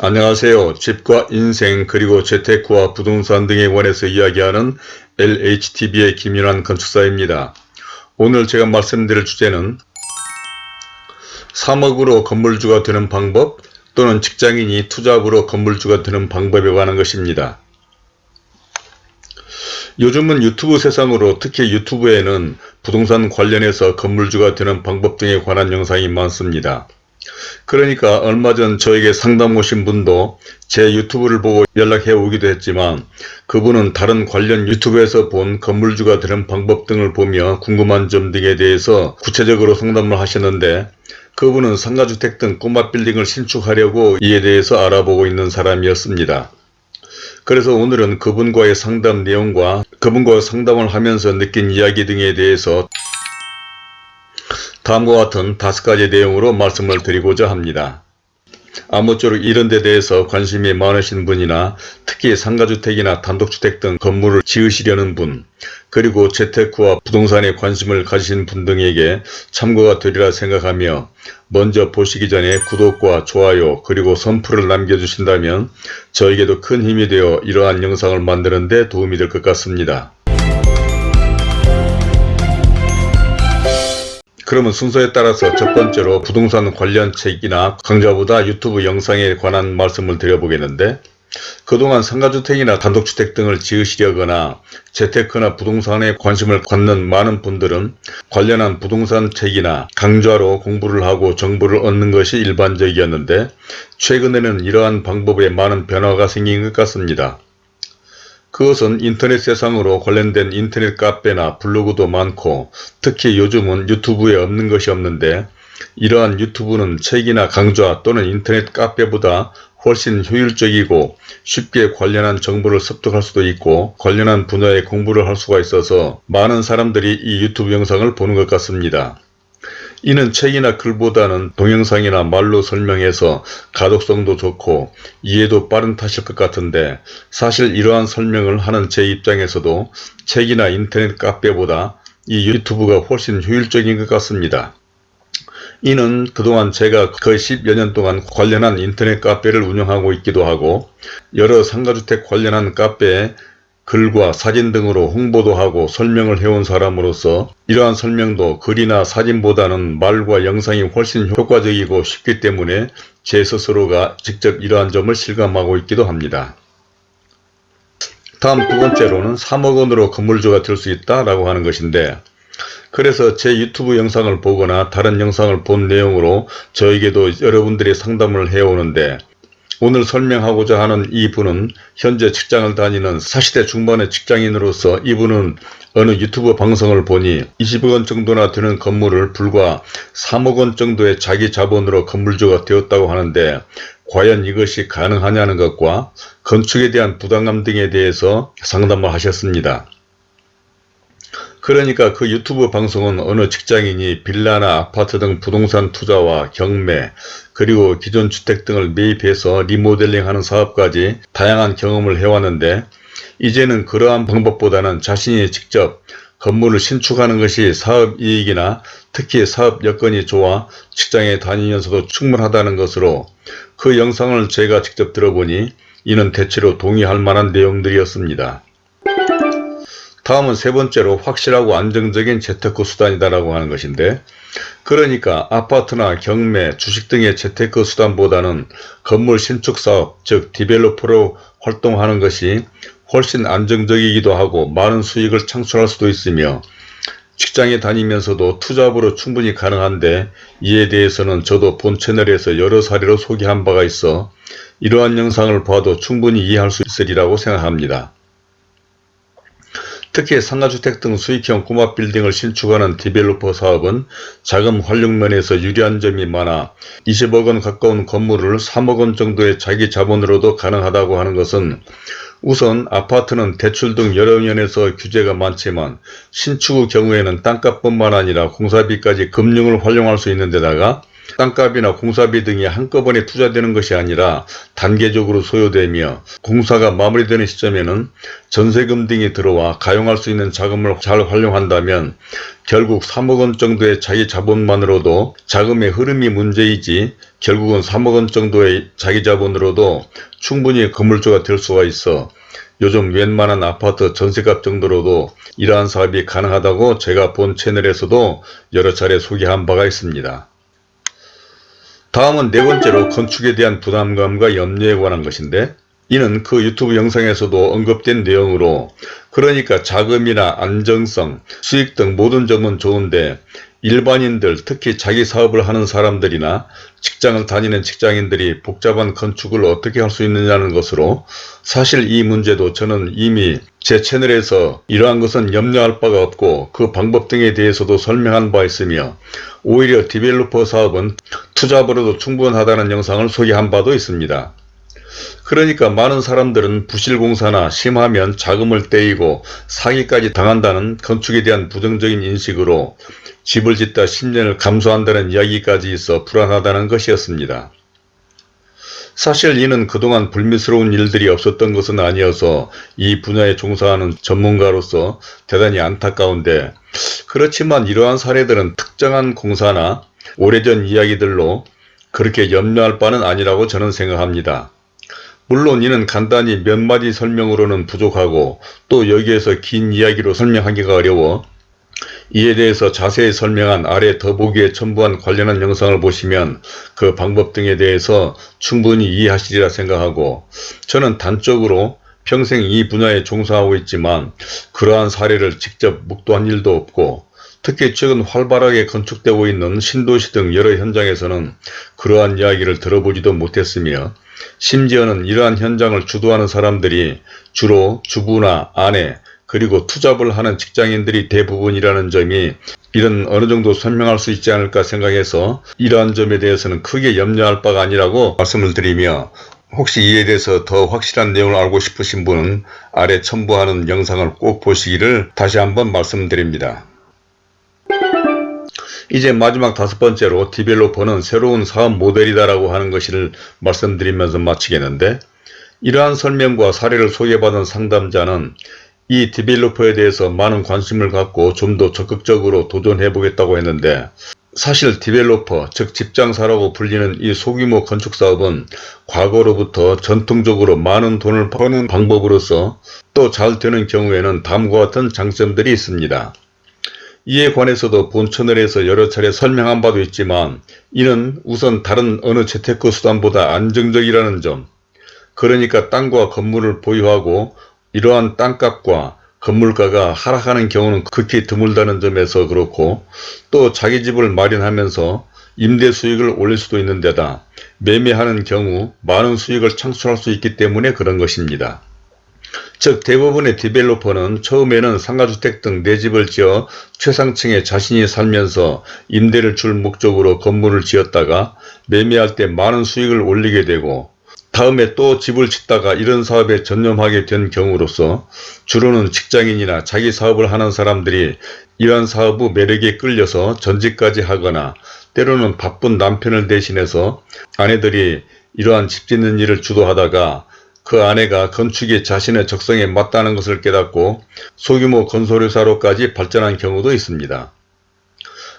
안녕하세요. 집과 인생 그리고 재테크와 부동산 등에 관해서 이야기하는 LHTV의 김윤환 건축사입니다. 오늘 제가 말씀드릴 주제는 3억으로 건물주가 되는 방법 또는 직장인이 투잡으로 건물주가 되는 방법에 관한 것입니다. 요즘은 유튜브 세상으로 특히 유튜브에는 부동산 관련해서 건물주가 되는 방법 등에 관한 영상이 많습니다. 그러니까 얼마 전 저에게 상담 오신 분도 제 유튜브를 보고 연락해 오기도 했지만 그분은 다른 관련 유튜브에서 본 건물주가 되는 방법 등을 보며 궁금한 점 등에 대해서 구체적으로 상담을 하셨는데 그분은 상가주택 등 꼬마 빌딩을 신축하려고 이에 대해서 알아보고 있는 사람이었습니다. 그래서 오늘은 그분과의 상담 내용과 그분과 상담을 하면서 느낀 이야기 등에 대해서 다음과 같은 다섯 가지 내용으로 말씀을 드리고자 합니다. 아무쪼록 이런 데 대해서 관심이 많으신 분이나 특히 상가주택이나 단독주택 등 건물을 지으시려는 분 그리고 재테크와 부동산에 관심을 가지신 분 등에게 참고가 되리라 생각하며 먼저 보시기 전에 구독과 좋아요 그리고 선풀을 남겨주신다면 저에게도 큰 힘이 되어 이러한 영상을 만드는 데 도움이 될 것 같습니다. 그러면 순서에 따라서 첫 번째로 부동산 관련 책이나 강좌보다 유튜브 영상에 관한 말씀을 드려보겠는데 그동안 상가주택이나 단독주택 등을 지으시려거나 재테크나 부동산에 관심을 갖는 많은 분들은 관련한 부동산 책이나 강좌로 공부를 하고 정보를 얻는 것이 일반적이었는데 최근에는 이러한 방법에 많은 변화가 생긴 것 같습니다. 그것은 인터넷 세상으로 관련된 인터넷 카페나 블로그도 많고 특히 요즘은 유튜브에 없는 것이 없는데 이러한 유튜브는 책이나 강좌 또는 인터넷 카페보다 훨씬 효율적이고 쉽게 관련한 정보를 습득할 수도 있고 관련한 분야의 공부를 할 수가 있어서 많은 사람들이 이 유튜브 영상을 보는 것 같습니다. 이는 책이나 글보다는 동영상이나 말로 설명해서 가독성도 좋고 이해도 빠른 탓일 것 같은데 사실 이러한 설명을 하는 제 입장에서도 책이나 인터넷 카페보다 이 유튜브가 훨씬 효율적인 것 같습니다. 이는 그동안 제가 거의 10여 년 동안 관련한 인터넷 카페를 운영하고 있기도 하고 여러 상가주택 관련한 카페에 글과 사진 등으로 홍보도 하고 설명을 해온 사람으로서 이러한 설명도 글이나 사진보다는 말과 영상이 훨씬 효과적이고 쉽기 때문에 제 스스로가 직접 이러한 점을 실감하고 있기도 합니다. 다음 두 번째로는 3억 원으로 건물주가 될 수 있다 라고 하는 것인데 그래서 제 유튜브 영상을 보거나 다른 영상을 본 내용으로 저에게도 여러분들이 상담을 해오는데 오늘 설명하고자 하는 이분은 현재 직장을 다니는 40대 중반의 직장인으로서 이분은 어느 유튜브 방송을 보니 20억원 정도나 되는 건물을 불과 3억원 정도의 자기 자본으로 건물주가 되었다고 하는데 과연 이것이 가능하냐는 것과 건축에 대한 부담감 등에 대해서 상담을 하셨습니다. 그러니까 그 유튜브 방송은 어느 직장인이 빌라나 아파트 등 부동산 투자와 경매 그리고 기존 주택 등을 매입해서 리모델링하는 사업까지 다양한 경험을 해왔는데 이제는 그러한 방법보다는 자신이 직접 건물을 신축하는 것이 사업 이익이나 특히 사업 여건이 좋아 직장에 다니면서도 충분하다는 것으로 그 영상을 제가 직접 들어보니 이는 대체로 동의할 만한 내용들이었습니다. 다음은 세 번째로 확실하고 안정적인 재테크 수단이다라고 하는 것인데 그러니까 아파트나 경매, 주식 등의 재테크 수단보다는 건물 신축 사업, 즉 디벨로퍼로 활동하는 것이 훨씬 안정적이기도 하고 많은 수익을 창출할 수도 있으며 직장에 다니면서도 투잡으로 충분히 가능한데 이에 대해서는 저도 본 채널에서 여러 사례로 소개한 바가 있어 이러한 영상을 봐도 충분히 이해할 수 있으리라고 생각합니다. 특히 상가주택 등 수익형 꼬마 빌딩을 신축하는 디벨로퍼 사업은 자금 활용면에서 유리한 점이 많아 20억원 가까운 건물을 3억원 정도의 자기 자본으로도 가능하다고 하는 것은 우선 아파트는 대출 등 여러 면에서 규제가 많지만 신축의 경우에는 땅값뿐만 아니라 공사비까지 금융을 활용할 수 있는 데다가 땅값이나 공사비 등이 한꺼번에 투자되는 것이 아니라 단계적으로 소요되며 공사가 마무리되는 시점에는 전세금 등이 들어와 가용할 수 있는 자금을 잘 활용한다면 결국 3억 원 정도의 자기 자본만으로도 자금의 흐름이 문제이지 결국은 3억 원 정도의 자기 자본으로도 충분히 건물주가 될 수가 있어 요즘 웬만한 아파트 전세값 정도로도 이러한 사업이 가능하다고 제가 본 채널에서도 여러 차례 소개한 바가 있습니다. 다음은 네 번째로 건축에 대한 부담감과 염려에 관한 것인데 이는 그 유튜브 영상에서도 언급된 내용으로 그러니까 자금이나 안정성, 수익 등 모든 점은 좋은데 일반인들 특히 자기 사업을 하는 사람들이나 직장을 다니는 직장인들이 복잡한 건축을 어떻게 할 수 있느냐는 것으로 사실 이 문제도 저는 이미 제 채널에서 이러한 것은 염려할 바가 없고 그 방법 등에 대해서도 설명한 바 있으며 오히려 디벨로퍼 사업은 투자버로도 충분하다는 영상을 소개한 바도 있습니다. 그러니까 많은 사람들은 부실공사나 심하면 자금을 떼이고 사기까지 당한다는 건축에 대한 부정적인 인식으로 집을 짓다 10년을 감수한다는 이야기까지 있어 불안하다는 것이었습니다. 사실 이는 그동안 불미스러운 일들이 없었던 것은 아니어서 이 분야에 종사하는 전문가로서 대단히 안타까운데 그렇지만 이러한 사례들은 특정한 공사나 오래전 이야기들로 그렇게 염려할 바는 아니라고 저는 생각합니다. 물론 이는 간단히 몇 마디 설명으로는 부족하고 또 여기에서 긴 이야기로 설명하기가 어려워 이에 대해서 자세히 설명한 아래 더보기에 첨부한 관련한 영상을 보시면 그 방법 등에 대해서 충분히 이해하시리라 생각하고 저는 단적으로 평생 이 분야에 종사하고 있지만 그러한 사례를 직접 묵도한 일도 없고 특히 최근 활발하게 건축되고 있는 신도시 등 여러 현장에서는 그러한 이야기를 들어보지도 못했으며 심지어는 이러한 현장을 주도하는 사람들이 주로 주부나 아내 그리고 투잡을 하는 직장인들이 대부분이라는 점이 이런 어느 정도 설명할 수 있지 않을까 생각해서 이러한 점에 대해서는 크게 염려할 바가 아니라고 말씀을 드리며 혹시 이에 대해서 더 확실한 내용을 알고 싶으신 분은 아래 첨부하는 영상을 꼭 보시기를 다시 한번 말씀드립니다. 이제 마지막 다섯 번째로 디벨로퍼는 새로운 사업 모델이다라고 하는 것을 말씀드리면서 마치겠는데 이러한 설명과 사례를 소개받은 상담자는 이 developer에 대해서 많은 관심을 갖고 좀 더 적극적으로 도전해 보겠다고 했는데 사실 developer 즉 집장사라고 불리는 이 소규모 건축사업은 과거로부터 전통적으로 많은 돈을 버는 방법으로서 또 잘 되는 경우에는 다음과 같은 장점들이 있습니다. 이에 관해서도 본 채널에서 여러 차례 설명한 바도 있지만 이는 우선 다른 어느 재테크 수단보다 안정적이라는 점 그러니까 땅과 건물을 보유하고 이러한 땅값과 건물가가 하락하는 경우는 극히 드물다는 점에서 그렇고 또 자기 집을 마련하면서 임대 수익을 올릴 수도 있는 데다 매매하는 경우 많은 수익을 창출할 수 있기 때문에 그런 것입니다. 즉 대부분의 디벨로퍼는 처음에는 상가주택 등 내 집을 지어 최상층에 자신이 살면서 임대를 줄 목적으로 건물을 지었다가 매매할 때 많은 수익을 올리게 되고 다음에 또 집을 짓다가 이런 사업에 전념하게 된 경우로서 주로는 직장인이나 자기 사업을 하는 사람들이 이러한 사업 의 매력에 끌려서 전직까지 하거나 때로는 바쁜 남편을 대신해서 아내들이 이러한 집 짓는 일을 주도하다가 그 아내가 건축이 자신의 적성에 맞다는 것을 깨닫고 소규모 건설회사로까지 발전한 경우도 있습니다.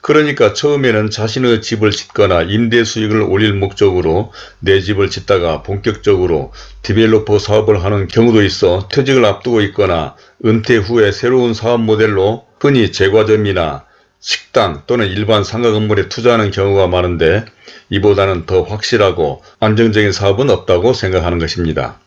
그러니까 처음에는 자신의 집을 짓거나 임대 수익을 올릴 목적으로 내 집을 짓다가 본격적으로 디벨로퍼 사업을 하는 경우도 있어 퇴직을 앞두고 있거나 은퇴 후에 새로운 사업 모델로 흔히 제과점이나 식당 또는 일반 상가 건물에 투자하는 경우가 많은데 이보다는 더 확실하고 안정적인 사업은 없다고 생각하는 것입니다.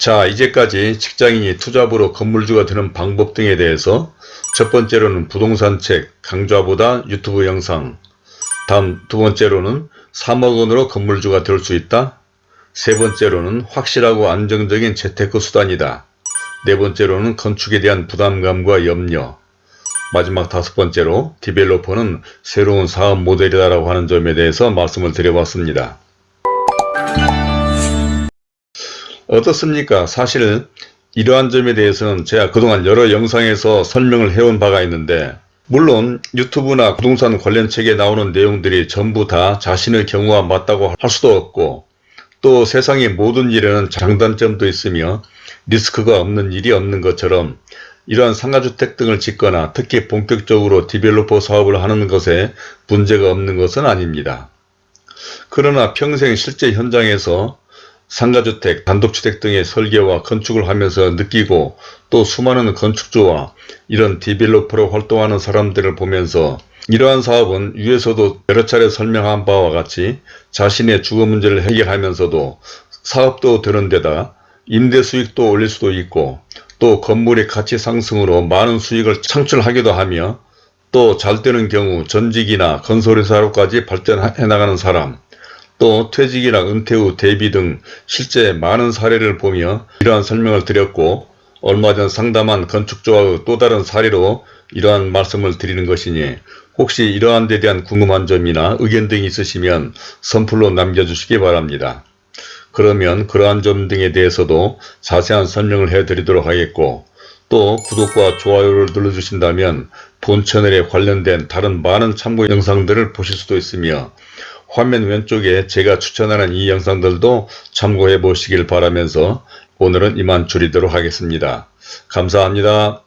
자 이제까지 직장인이 투잡으로 건물주가 되는 방법 등에 대해서 첫 번째로는 부동산 책 강좌보다 유튜브 영상 다음 두 번째로는 3억 원으로 건물주가 될 수 있다 세 번째로는 확실하고 안정적인 재테크 수단이다 네 번째로는 건축에 대한 부담감과 염려 마지막 다섯 번째로 디벨로퍼는 새로운 사업 모델이다라고 하는 점에 대해서 말씀을 드려봤습니다. 어떻습니까? 사실 이러한 점에 대해서는 제가 그동안 여러 영상에서 설명을 해온 바가 있는데 물론 유튜브나 부동산 관련 책에 나오는 내용들이 전부 다 자신의 경우와 맞다고 할 수도 없고 또 세상의 모든 일에는 장단점도 있으며 리스크가 없는 일이 없는 것처럼 이러한 상가주택 등을 짓거나 특히 본격적으로 디벨로퍼 사업을 하는 것에 문제가 없는 것은 아닙니다. 그러나 평생 실제 현장에서 상가주택, 단독주택 등의 설계와 건축을 하면서 느끼고 또 수많은 건축주와 이런 디벨로퍼로 활동하는 사람들을 보면서 이러한 사업은 위에서도 여러 차례 설명한 바와 같이 자신의 주거 문제를 해결하면서도 사업도 되는 데다 임대 수익도 올릴 수도 있고 또 건물의 가치 상승으로 많은 수익을 창출하기도 하며 또 잘 되는 경우 전직이나 건설회사로까지 발전해 나가는 사람 또 퇴직이나 은퇴 후 대비 등 실제 많은 사례를 보며 이러한 설명을 드렸고 얼마 전 상담한 건축주와의 또 다른 사례로 이러한 말씀을 드리는 것이니 혹시 이러한 데 대한 궁금한 점이나 의견 등이 있으시면 선플로 남겨주시기 바랍니다. 그러면 그러한 점 등에 대해서도 자세한 설명을 해드리도록 하겠고 또 구독과 좋아요를 눌러주신다면 본 채널에 관련된 다른 많은 참고 영상들을 보실 수도 있으며 화면 왼쪽에 제가 추천하는 이 영상들도 참고해 보시길 바라면서 오늘은 이만 줄이도록 하겠습니다. 감사합니다.